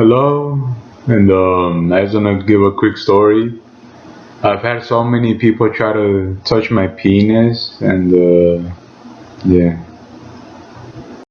Hello, and um, I just want to give a quick story. I've had so many people try to touch my penis, and uh, yeah.